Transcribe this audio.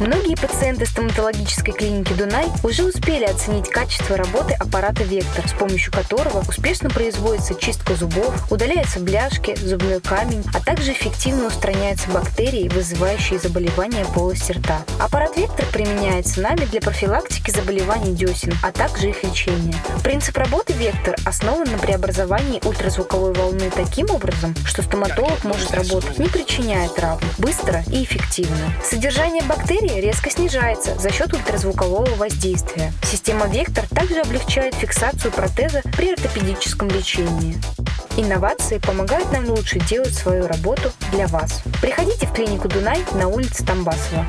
Многие пациенты стоматологической клиники «Дунай» уже успели оценить качество работы аппарата «Вектор», с помощью которого успешно производится чистка зубов, удаляются бляшки, зубной камень, а также эффективно устраняются бактерии, вызывающие заболевания полости рта. Аппарат «Вектор» применяется нами для профилактики заболеваний десен, а также их лечения. Принцип работы «Вектор» основан на преобразовании ультразвуковой волны таким образом, что стоматолог может работать, не причиняя травм, быстро и эффективно. Содержание бактерий резко снижается за счет ультразвукового воздействия. Система «Вектор» также облегчает фиксацию протеза при ортопедическом лечении. Инновации помогают нам лучше делать свою работу для вас. Приходите в клинику Дунай на улице Тамбасова.